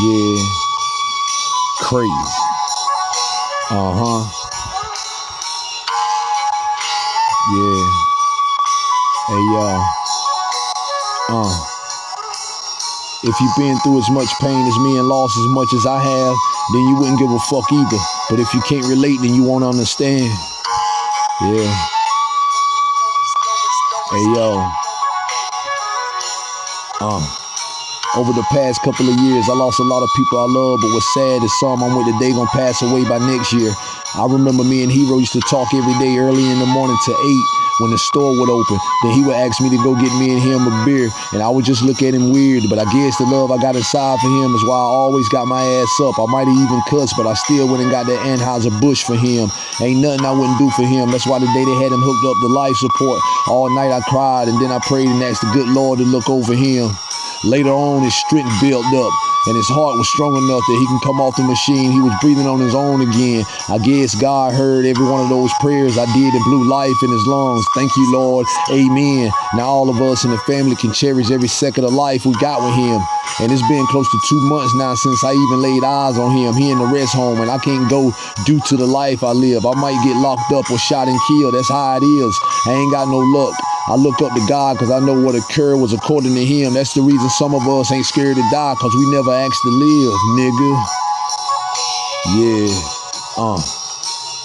Yeah. Crazy. Uh huh. Yeah. Hey, y'all. Uh. If you've been through as much pain as me and lost as much as I have, then you wouldn't give a fuck either. But if you can't relate, then you won't understand. Yeah. Hey, yo. Uh. Over the past couple of years, I lost a lot of people I love, but what's sad is some I'm with today gonna pass away by next year. I remember me and Hero used to talk every day early in the morning to 8 when the store would open. Then he would ask me to go get me and him a beer, and I would just look at him weird. But I guess the love I got inside for him is why I always got my ass up. I might have even cussed, but I still went and got that Anheuser Busch for him. Ain't nothing I wouldn't do for him. That's why the day they had him hooked up to life support, all night I cried, and then I prayed and asked the good Lord to look over him. Later on, his strength built up, and his heart was strong enough that he can come off the machine. He was breathing on his own again. I guess God heard every one of those prayers I did and blew life in his lungs. Thank you, Lord. Amen. Now all of us in the family can cherish every second of life we got with him. And it's been close to two months now since I even laid eyes on him. He in the rest home, and I can't go due to the life I live. I might get locked up or shot and killed. That's how it is. I ain't got no luck. I look up to God because I know what occurred was according to Him. That's the reason some of us ain't scared to die because we never asked to live, nigga. Yeah. Uh.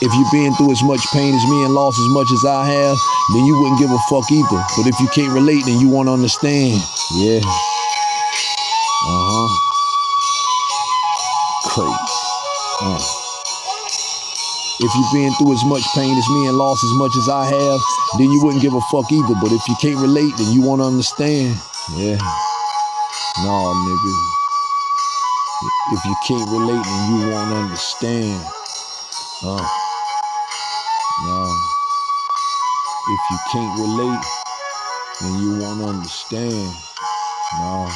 If you've been through as much pain as me and lost as much as I have, then you wouldn't give a fuck either. But if you can't relate, then you won't understand. Yeah. Uh huh. Crazy. Uh. If you've been through as much pain as me and lost as much as I have, then you wouldn't give a fuck either. But if you can't relate, then you won't understand. Yeah. Nah, nigga. If you can't relate, then you won't understand. Uh. Nah. If you can't relate, then you won't understand. Nah.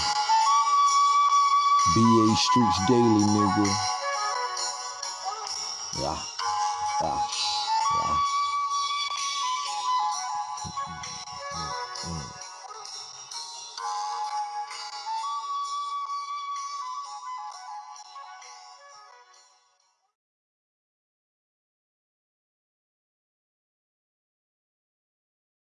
BA Streets Daily, nigga. Yeah. Yeah. Yeah.